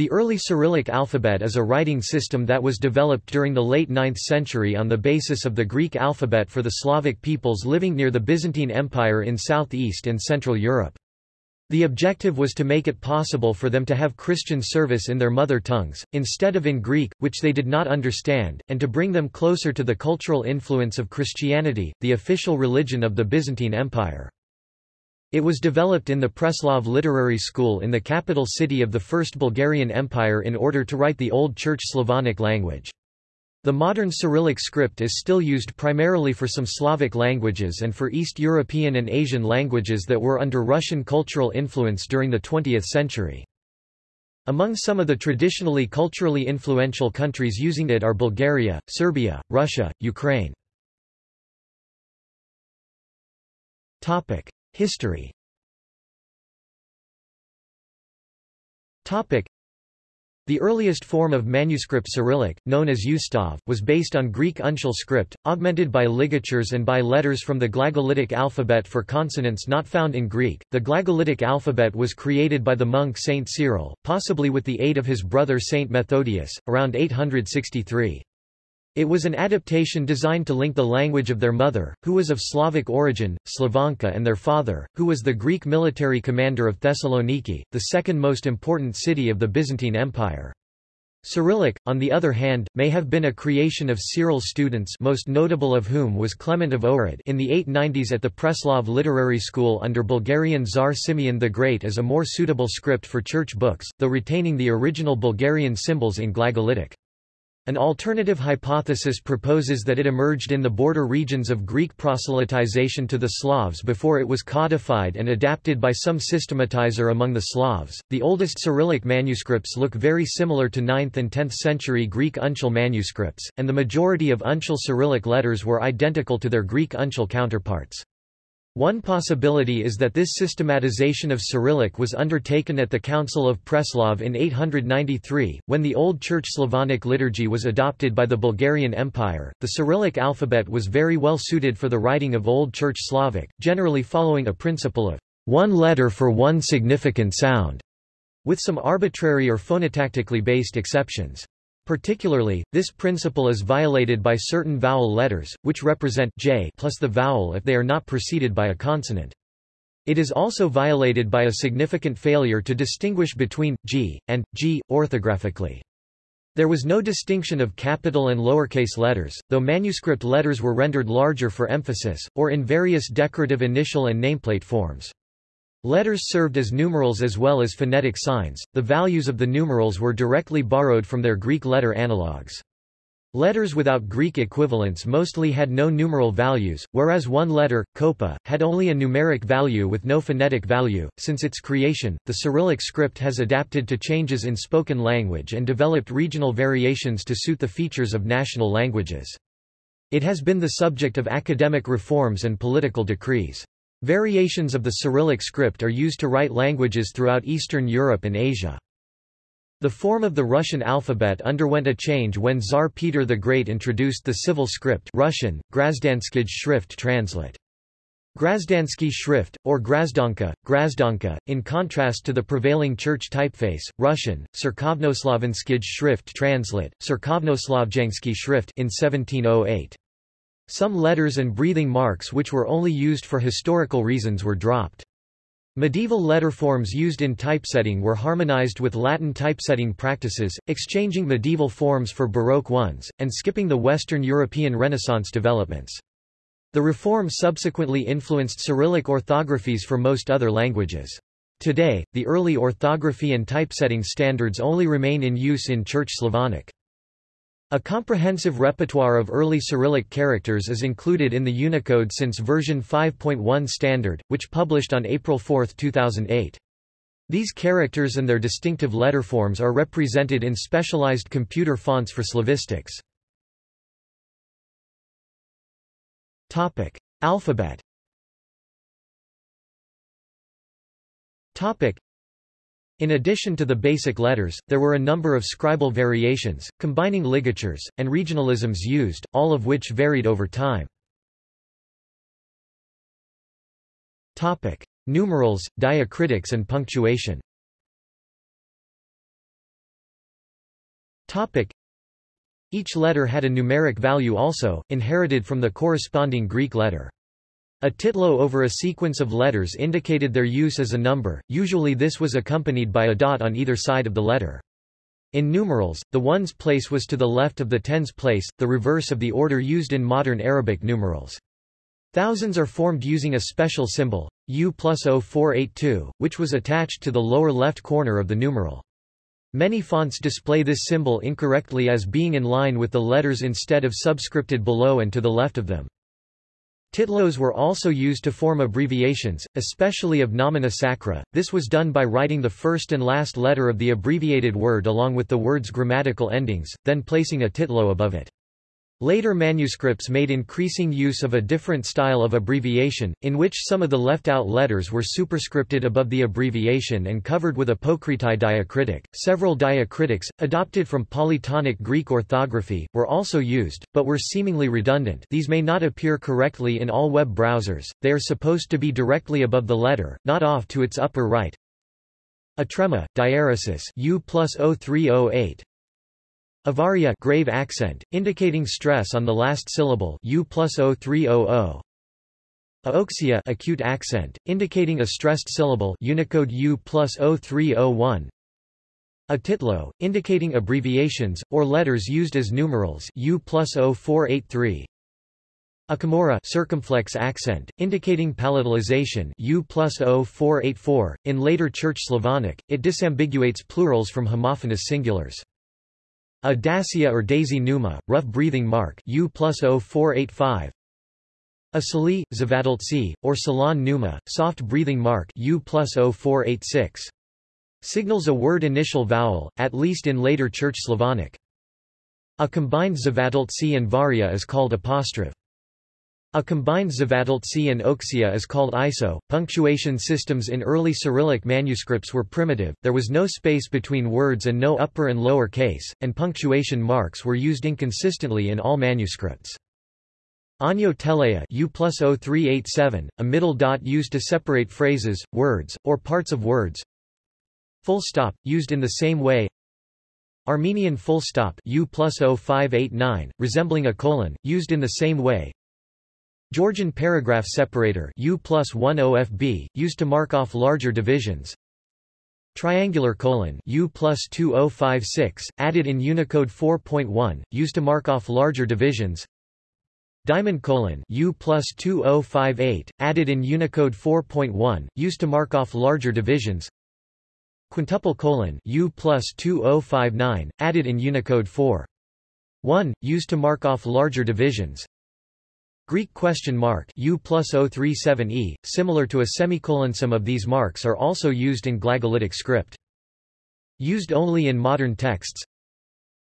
The early Cyrillic alphabet is a writing system that was developed during the late 9th century on the basis of the Greek alphabet for the Slavic peoples living near the Byzantine Empire in southeast and central Europe. The objective was to make it possible for them to have Christian service in their mother tongues, instead of in Greek, which they did not understand, and to bring them closer to the cultural influence of Christianity, the official religion of the Byzantine Empire. It was developed in the Preslav Literary School in the capital city of the First Bulgarian Empire in order to write the Old Church Slavonic language. The modern Cyrillic script is still used primarily for some Slavic languages and for East European and Asian languages that were under Russian cultural influence during the 20th century. Among some of the traditionally culturally influential countries using it are Bulgaria, Serbia, Russia, Ukraine. History the earliest form of manuscript Cyrillic, known as Ustav, was based on Greek uncial script, augmented by ligatures and by letters from the Glagolitic alphabet for consonants not found in Greek. The Glagolitic alphabet was created by the monk Saint Cyril, possibly with the aid of his brother Saint Methodius, around 863. It was an adaptation designed to link the language of their mother, who was of Slavic origin, Slavanka and their father, who was the Greek military commander of Thessaloniki, the second most important city of the Byzantine Empire. Cyrillic, on the other hand, may have been a creation of Cyril's students most notable of whom was Clement of Ohrid in the 890s at the Preslav Literary School under Bulgarian Tsar Simeon the Great as a more suitable script for church books, though retaining the original Bulgarian symbols in Glagolitic. An alternative hypothesis proposes that it emerged in the border regions of Greek proselytization to the Slavs before it was codified and adapted by some systematizer among the Slavs. The oldest Cyrillic manuscripts look very similar to 9th and 10th century Greek uncial manuscripts, and the majority of uncial Cyrillic letters were identical to their Greek uncial counterparts. One possibility is that this systematization of Cyrillic was undertaken at the Council of Preslav in 893, when the Old Church Slavonic liturgy was adopted by the Bulgarian Empire. The Cyrillic alphabet was very well suited for the writing of Old Church Slavic, generally following a principle of one letter for one significant sound, with some arbitrary or phonotactically based exceptions. Particularly, this principle is violated by certain vowel letters, which represent j plus the vowel if they are not preceded by a consonant. It is also violated by a significant failure to distinguish between g and g orthographically. There was no distinction of capital and lowercase letters, though manuscript letters were rendered larger for emphasis, or in various decorative initial and nameplate forms. Letters served as numerals as well as phonetic signs, the values of the numerals were directly borrowed from their Greek letter analogues. Letters without Greek equivalents mostly had no numeral values, whereas one letter, koppa, had only a numeric value with no phonetic value. Since its creation, the Cyrillic script has adapted to changes in spoken language and developed regional variations to suit the features of national languages. It has been the subject of academic reforms and political decrees. Variations of the Cyrillic script are used to write languages throughout Eastern Europe and Asia. The form of the Russian alphabet underwent a change when Tsar Peter the Great introduced the civil script Russian, Grazdanskij Schrift translate. Grazdansky Schrift, or Grazdonka, Grazdonka, in contrast to the prevailing church typeface, Russian, Cerkovnoslavenskij Schrift translate, Cerkovnoslavjansky Schrift in 1708. Some letters and breathing marks which were only used for historical reasons were dropped. Medieval letter forms used in typesetting were harmonized with Latin typesetting practices, exchanging medieval forms for Baroque ones, and skipping the Western European Renaissance developments. The reform subsequently influenced Cyrillic orthographies for most other languages. Today, the early orthography and typesetting standards only remain in use in Church Slavonic. A comprehensive repertoire of early Cyrillic characters is included in the Unicode since version 5.1 standard, which published on April 4, 2008. These characters and their distinctive letterforms are represented in specialized computer fonts for slavistics. Topic: Alphabet. Topic: in addition to the basic letters, there were a number of scribal variations, combining ligatures, and regionalisms used, all of which varied over time. Topic. Numerals, diacritics and punctuation Topic. Each letter had a numeric value also, inherited from the corresponding Greek letter. A titlo over a sequence of letters indicated their use as a number, usually this was accompanied by a dot on either side of the letter. In numerals, the ones place was to the left of the tens place, the reverse of the order used in modern Arabic numerals. Thousands are formed using a special symbol, U plus 0482, which was attached to the lower left corner of the numeral. Many fonts display this symbol incorrectly as being in line with the letters instead of subscripted below and to the left of them. Titlos were also used to form abbreviations, especially of nomina sacra. This was done by writing the first and last letter of the abbreviated word along with the word's grammatical endings, then placing a titlo above it. Later manuscripts made increasing use of a different style of abbreviation, in which some of the left-out letters were superscripted above the abbreviation and covered with apocrythi diacritic. Several diacritics, adopted from polytonic Greek orthography, were also used, but were seemingly redundant these may not appear correctly in all web browsers, they are supposed to be directly above the letter, not off to its upper right. Atrema, diaeresis U plus 0308, Avarya grave accent, indicating stress on the last syllable U plus 0300. Aoxia acute accent, indicating a stressed syllable Unicode U plus 0301. A titlo, indicating abbreviations, or letters used as numerals U plus 0483. A kimura circumflex accent, indicating palatalization U plus 0484. In later Church Slavonic, it disambiguates plurals from homophonous singulars. A dasia or daisy pneuma, rough breathing mark U plus 0485. A sali, zavadoltsi, or salon pneuma, soft breathing mark U plus 0486. Signals a word initial vowel, at least in later Church Slavonic. A combined zavadoltsi and varia is called apostrophe. A combined Zavadoltsi and Oxia is called ISO. Punctuation systems in early Cyrillic manuscripts were primitive, there was no space between words and no upper and lower case, and punctuation marks were used inconsistently in all manuscripts. Anyo telea U plus 0387, a middle dot used to separate phrases, words, or parts of words. Full stop, used in the same way. Armenian full stop U plus 0589, resembling a colon, used in the same way. Georgian paragraph separator U plus 1 OFB, used to mark off larger divisions. Triangular colon U plus 2056, added in Unicode 4.1, used to mark off larger divisions. Diamond colon U plus 2058, added in Unicode 4.1, used to mark off larger divisions. Quintuple colon U plus 2059, added in Unicode 4.1, used to mark off larger divisions. Greek question mark U plus 037e, similar to a semicolon. Some of these marks are also used in glagolitic script. Used only in modern texts.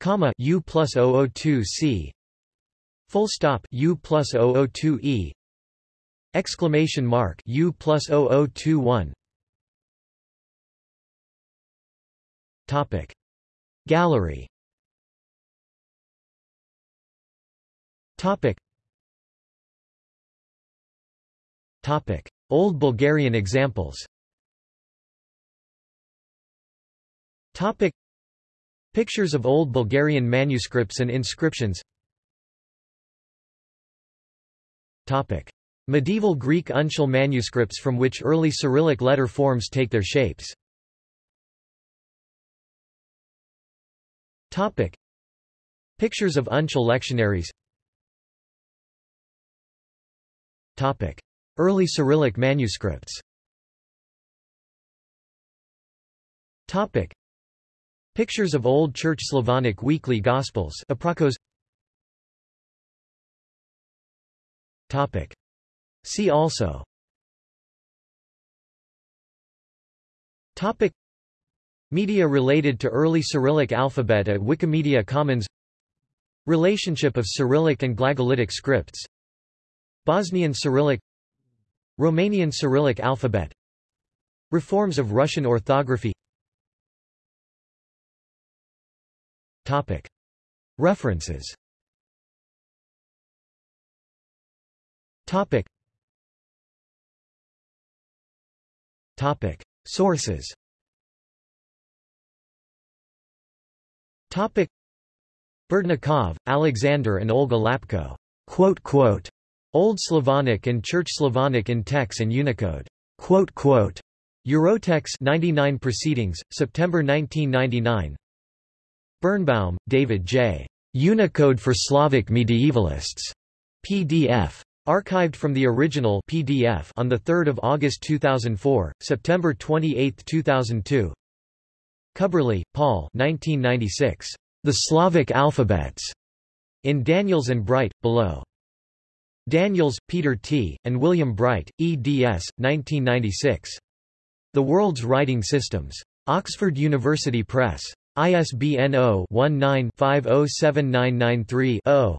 Comma U plus 002c. Full stop U plus 002e. Exclamation mark U plus 0021. Topic. Gallery Topic. Topic. Old Bulgarian examples Topic. Pictures of Old Bulgarian manuscripts and inscriptions Topic. Medieval Greek uncial manuscripts from which early Cyrillic letter forms take their shapes Topic. Pictures of uncial lectionaries Topic. Early Cyrillic manuscripts Topic. Pictures of Old Church Slavonic weekly Gospels Aprakos Topic. See also Topic. Media related to early Cyrillic alphabet at Wikimedia Commons Relationship of Cyrillic and Glagolitic scripts Bosnian Cyrillic Romanian Cyrillic alphabet Reforms of Russian orthography Topic. References Topic. Topic. Sources Topic Alexander and Olga Lapko. Quote, quote, Old Slavonic and Church Slavonic in TeX and Unicode. Quote, quote, Eurotex 99 Proceedings, September 1999 Birnbaum, David J. Unicode for Slavic Medievalists. PDF. Archived from the original PDF on 3 August 2004, September 28, 2002 Cubberley, Paul 1996. The Slavic Alphabets. In Daniels and Bright, below. Daniels, Peter T., and William Bright, eds. 1996. The World's Writing Systems. Oxford University Press. ISBN 0-19-507993-0.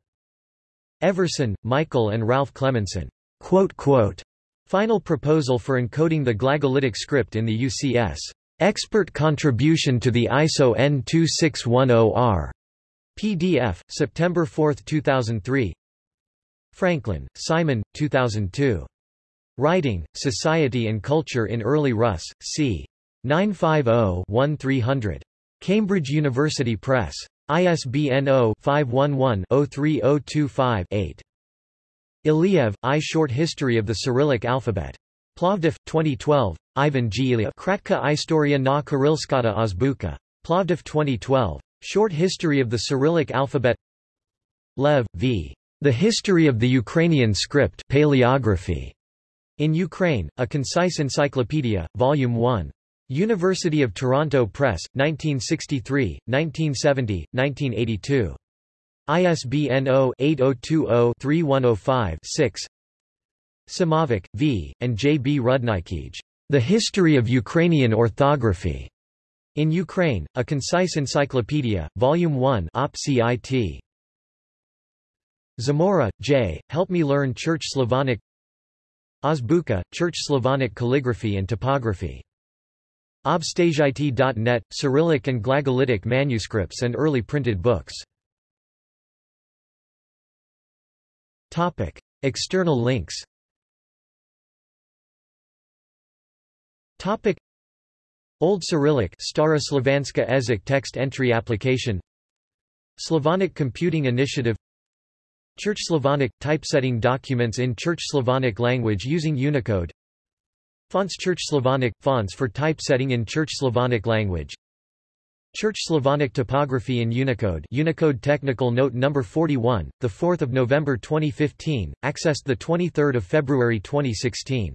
Everson, Michael and Ralph Cleminson. Quote, quote, Final proposal for encoding the glagolitic script in the UCS. Expert contribution to the ISO N2610R. PDF, September 4, 2003. Franklin, Simon, 2002. Writing, Society and Culture in Early Rus. c. 950-1300. Cambridge University Press. ISBN 0-511-03025-8. Iliev, I. Short History of the Cyrillic Alphabet. Plovdiv, 2012, Ivan G. Iliev. Kratka Istoria na Kirillskata Azbuka. Plovdiv 2012. Short History of the Cyrillic Alphabet Lev, v. The History of the Ukrainian Script Paleography. In Ukraine, A Concise Encyclopedia, Volume 1. University of Toronto Press, 1963, 1970, 1982. ISBN 0-8020-3105-6 Simovic, V., and J. B. Rudnikij. The History of Ukrainian Orthography. In Ukraine, A Concise Encyclopedia, Volume 1 Op. CIT. Zamora, J., Help Me Learn Church Slavonic Azbuka, Church Slavonic Calligraphy and Typography Obstazhit.net, Cyrillic and Glagolitic manuscripts and early printed books. Topic. External links Topic. Old Cyrillic Stara Slovanska text entry application Slavonic Computing Initiative Church Slavonic – typesetting documents in Church Slavonic language using Unicode. Fonts Church Slavonic – fonts for typesetting in Church Slavonic language. Church Slavonic typography in Unicode Unicode Technical Note No. 41, 4 November 2015, accessed 23 February 2016